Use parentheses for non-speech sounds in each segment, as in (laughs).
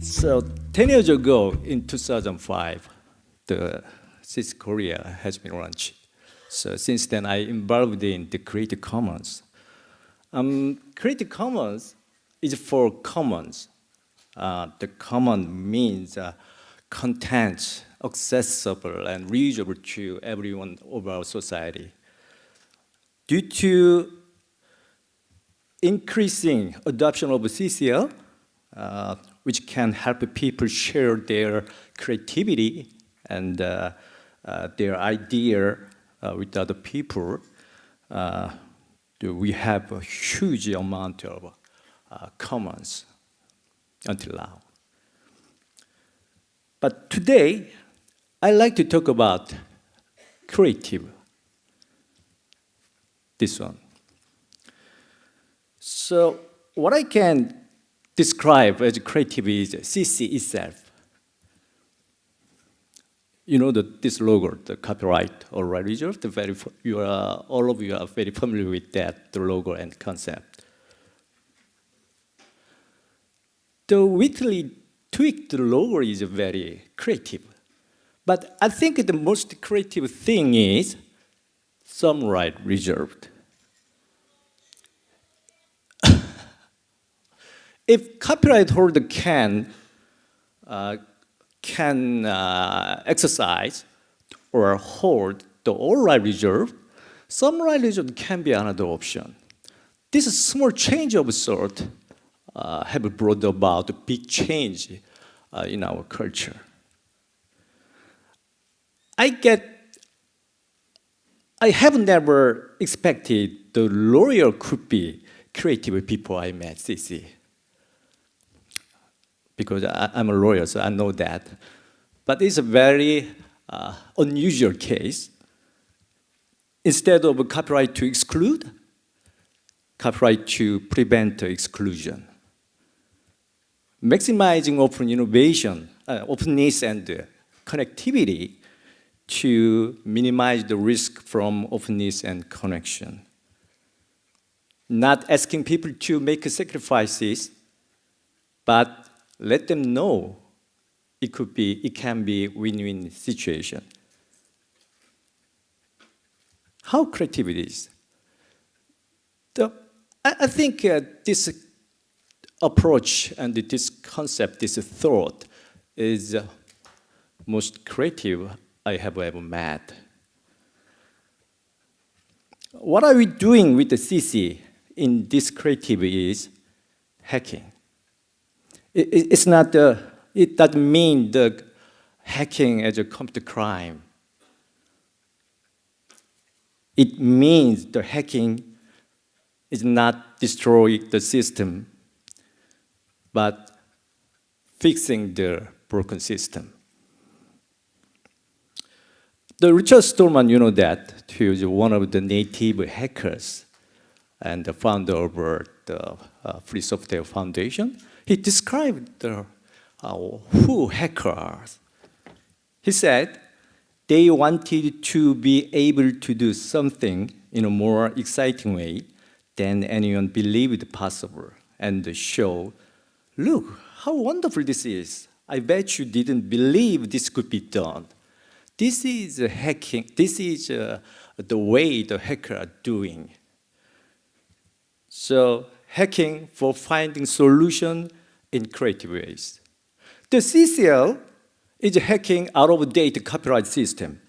So 10 years ago, in 2005, the CC Korea has been launched. So since then, I involved in the Creative Commons. Um, Creative Commons is for commons. Uh, the common means uh, content accessible and reachable to everyone of our society. Due to increasing adoption of CCL, uh, which can help people share their creativity and uh, uh, their idea uh, with other people, uh, we have a huge amount of uh, commons until now. But today, I like to talk about creative, this one. So what I can describe as creative is CC itself. You know the, this logo, the copyright already reserved, The very, you are, all of you are very familiar with that, the logo and concept. The Whitley tweaked logo is very creative. But I think the most creative thing is some right reserved. If copyright holder can uh, can uh, exercise or hold the all right reserve, some right reserve can be another option. This small change of sort uh, have brought about a big change uh, in our culture. I get, I have never expected the lawyer could be creative people I met, CC. Because I, am a lawyer, so I know that. But it's a very uh, unusual case. Instead of copyright to exclude, copyright to prevent exclusion. Maximizing open innovation, uh, openness and uh, connectivity to minimize the risk from openness and connection. Not asking people to make sacrifices, but let them know it could be, it can be win-win situation. How creative it is. The, I, I think uh, this approach and this concept, this thought is uh, most creative I have ever met. What are we doing with the CC in this creative is hacking. It, it's not the, it doesn't mean the hacking as a computer crime. It means the hacking is not destroying the system, but fixing the broken system. The Richard Stallman, you know that, he was one of the native hackers and the founder of the uh, Free Software Foundation. He described the, uh, who hackers. He said they wanted to be able to do something in a more exciting way than anyone believed possible and show, look how wonderful this is. I bet you didn't believe this could be done. This is hacking, this is uh, the way the hacker are doing. So hacking for finding solution in creative ways. The CCL is hacking out-of-date copyright system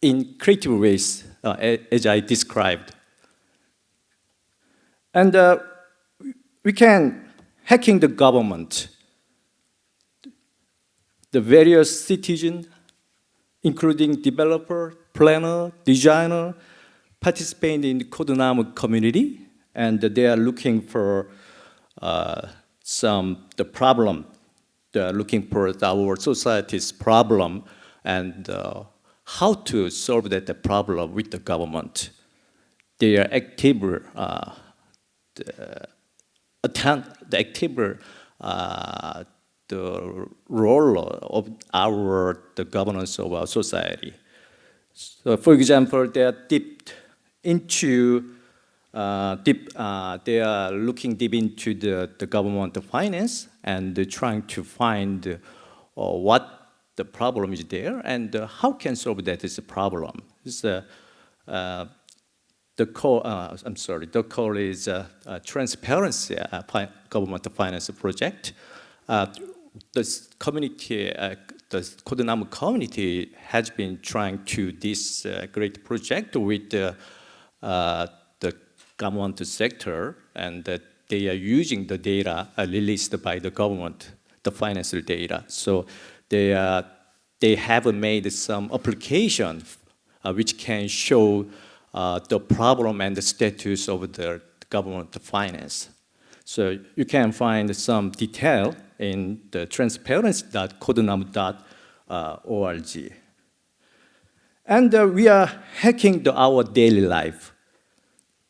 in creative ways, uh, as I described. And uh, we can hacking the government, the various citizens including developer, planner, designer, participating in the CodeNamu community, and they are looking for uh, some the problem. They are looking for our society's problem and uh, how to solve that problem with the government. They are active, uh, the, the active uh, the role of our the governance of our society. So, for example, they are deep into deep, uh, they are looking deep into the, the government finance and trying to find uh, what the problem is there and uh, how can solve that is a problem. It's, uh, uh, the call, I'm sorry, the call is transparency fi government finance project. the community, the CodeNamu community has been trying to this great project with government sector and that they are using the data released by the government, the financial data. So they, uh, they have made some application uh, which can show uh, the problem and the status of the government finance. So you can find some detail in the transparency.codenam.org. And uh, we are hacking the, our daily life.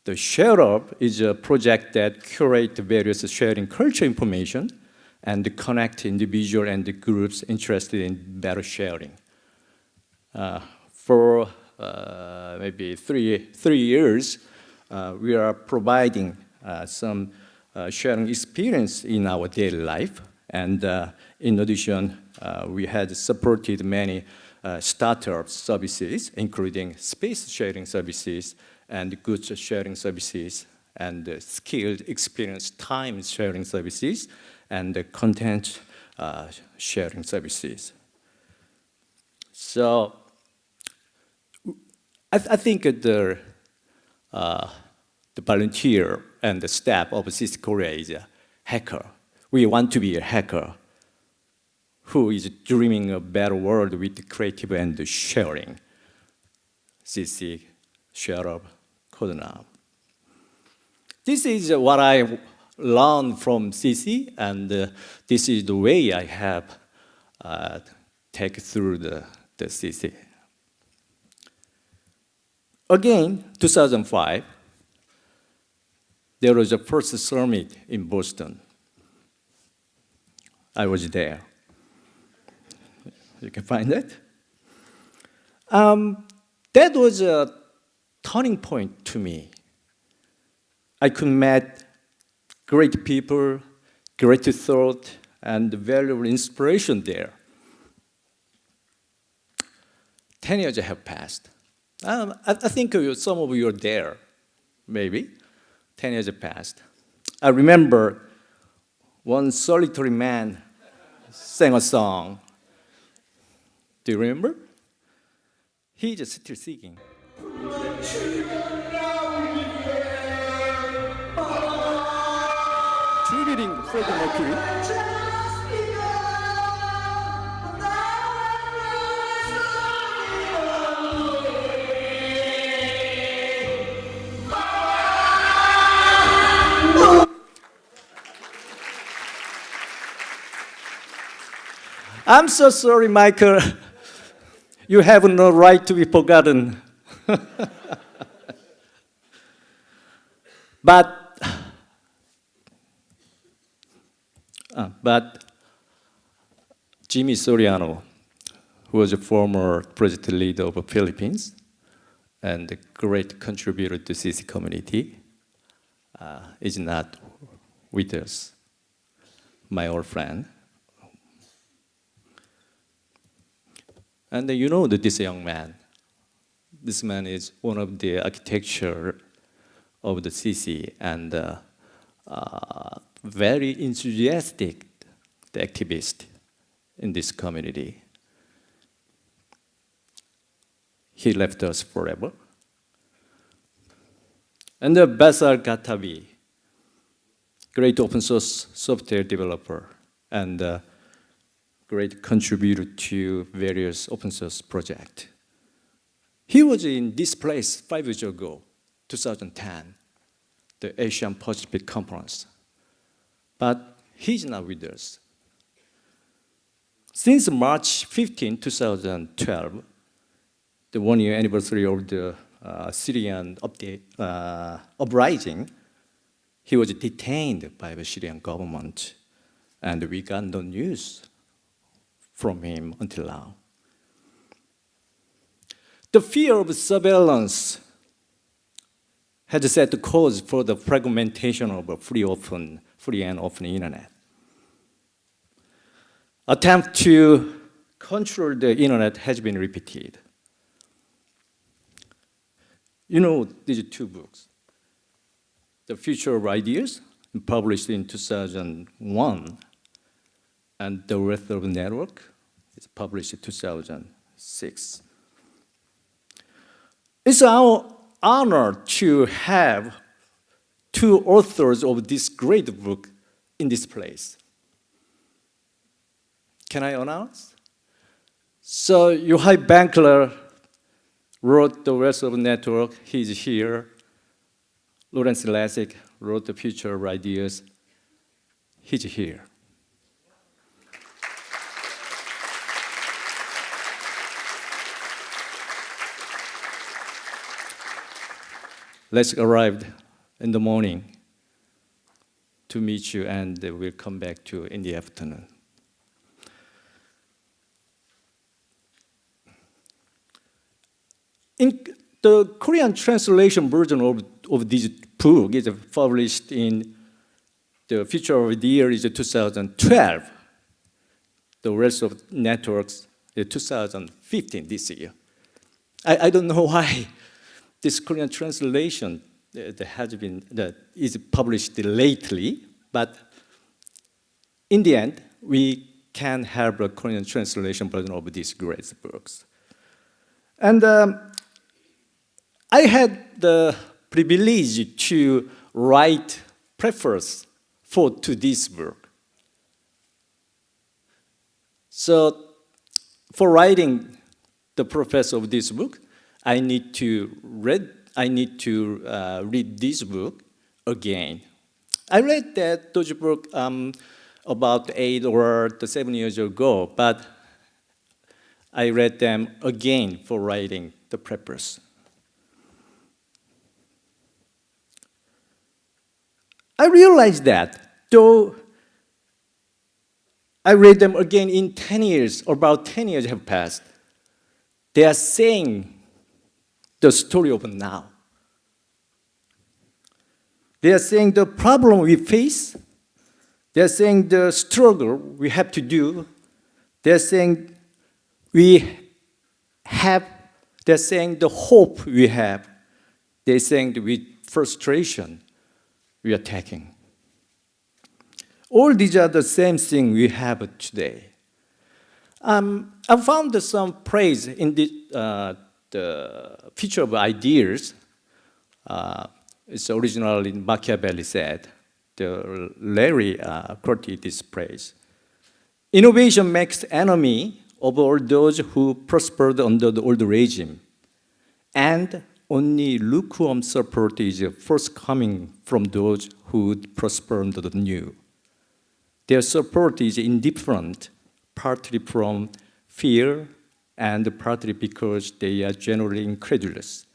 The ShareHub is a project that curates various sharing culture information and connect individual and groups interested in better sharing. Uh, for uh, maybe three, three years, uh, we are providing uh, some uh, sharing experience in our daily life. And uh, in addition, we had supported many startup services, including space sharing services and goods sharing services, and uh, skilled experience time sharing services, and content uh, sharing services. So I, th I think the, uh, the volunteer and the staff of CC Korea is a hacker. We want to be a hacker who is dreaming a better world with creative and sharing. CC, ShareHub CodeNamu. This is what I learned from CC, and uh, this is the way I have uh, taken through the, the CC. Again, 2005, there was a first summit in Boston. I was there. You can find it. Um, that was a turning point to me. I could meet great people, great thought, and valuable inspiration there. Ten years have passed. Um, I, I, think some of you are there, maybe. Ten years have passed. I remember one solitary man sang a song. Do you remember? He just still singing. Freddie Mercury. I'm so sorry, Michael. (laughs) You have no right to be forgotten. (laughs) but, uh, but Jimmy Soriano, who was a former president leader of the Philippines and a great contributor to CC community, uh, is not with us, my old friend. And you know that this young man, this man is one of the architecture of the CC and uh, uh, very enthusiastic activist in this community. He left us forever. And the Bassel Khartabil, great open source software developer and uh, great contributor to various open source projects. He was in this place five years ago, 2010, the Asian Pacific Conference. But he's not with us. Since March 15, 2012, the one-year anniversary of the uh, Syrian update, uh, uprising, he was detained by the Syrian government, and we got no news from him until now. The fear of surveillance has set the cause for the fragmentation of a free, open, free and open internet. Attempt to control the internet has been repeated. You know these two books, The Future of Ideas, published in 2001, and The Wealth of the Network, it's published in 2006. It's our honor to have two authors of this great book in this place. Can I announce? So Yochai Benkler wrote The Wealth of the Network, he's here. Lawrence Lessig wrote The Future of Ideas, he's here. Lessig arrive in the morning to meet you and we'll come back to you in the afternoon. In the Korean translation version of, of this book is published in the future of the year is 2012. The rest of networks is 2015 this year. I, I don't know (laughs) why this Korean translation uh, that has been that is published lately, but in the end, we can have a Korean translation version of these great books. And um, I had the privilege to write preface for to this book. So for writing the preface of this book, I need to read, I need to uh, read this book again. I read that those book um, about eight or seven years ago, but I read them again for writing the preface. I realized that, though I read them again in 10 years, about 10 years have passed, they are saying the story of now. They are saying the problem we face, they are saying the struggle we have to do, they are saying we have, they're saying the hope we have, they're saying the frustration we are taking. All these are the same thing we have today. Um, I found some praise in the, uh, the future of ideas. Uh, originally Machiavelli said, the Larry uh, quoted this praise. Innovation makes enemy of all those who prospered under the old regime and only lukewarm support is forthcoming from those who prosper under the new. Their support is indifferent, partly from fear and partly because they are generally incredulous,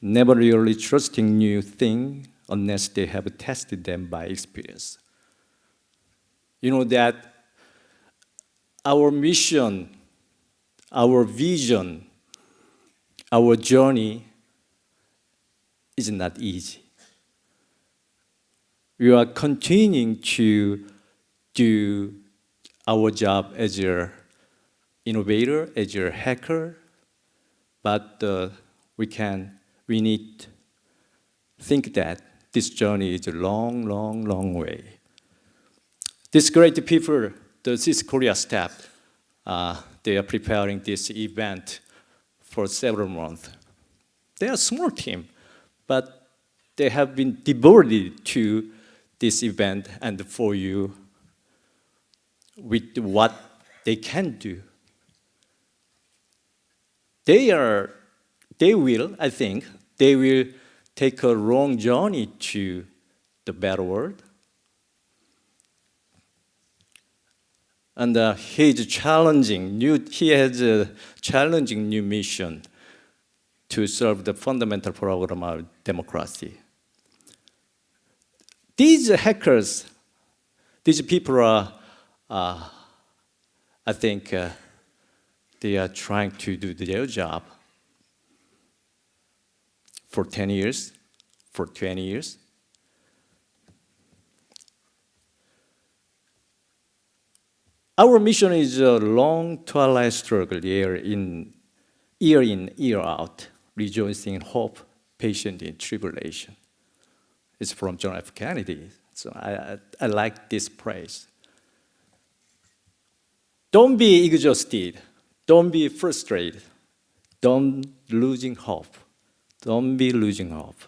never really trusting new things unless they have tested them by experience. You know that our mission, our vision, our journey is not easy. We are continuing to do our job as an innovator, as a hacker, but uh, we can, we need think that this journey is a long, long, long way. These great people, the CIS Korea staff, uh, they are preparing this event for several months. They are a small team, but they have been devoted to this event and for you with what they can do. They are, they will, I think, they will take a long journey to the better world. And uh, he's challenging new, he has a challenging new mission to serve the fundamental program of democracy. These hackers, these people are, uh, I think, uh, they are trying to do their job for 10 years, for 20 years. Our mission is a long twilight struggle year in, year in, year out, rejoicing in hope, patient in tribulation. It's from John F. Kennedy, so I, I, like this praise. Don't be exhausted, don't be frustrated, don't losing hope, don't be losing hope.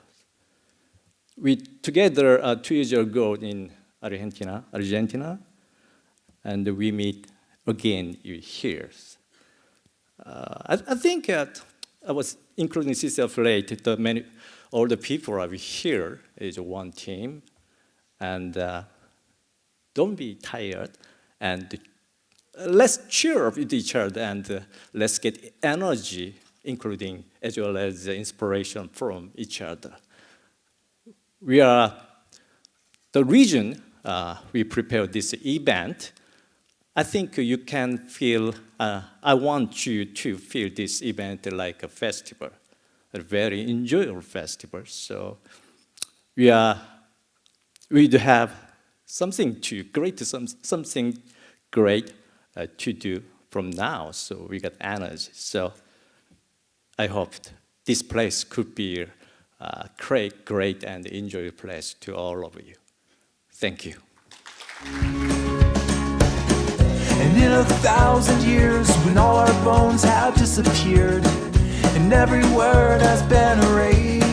We together uh, two years ago in Argentina, Argentina, and we meet again here. Uh, I, I, think that I was including CCF late, the many, all the people are here is one team, and uh, don't be tired, and let's cheer up with each other, and uh, let's get energy, including as well as inspiration from each other. We are, the region, uh, we prepared this event, I think you can feel, uh, I want you to feel this event like a festival, a very enjoyable festival. So we are, we do have something to great, some, something great uh, to do from now. So we got energy. So I hope this place could be a great, great and enjoyable place to all of you. Thank you. And in a thousand years, when all our bones have disappeared, and every word has been erased.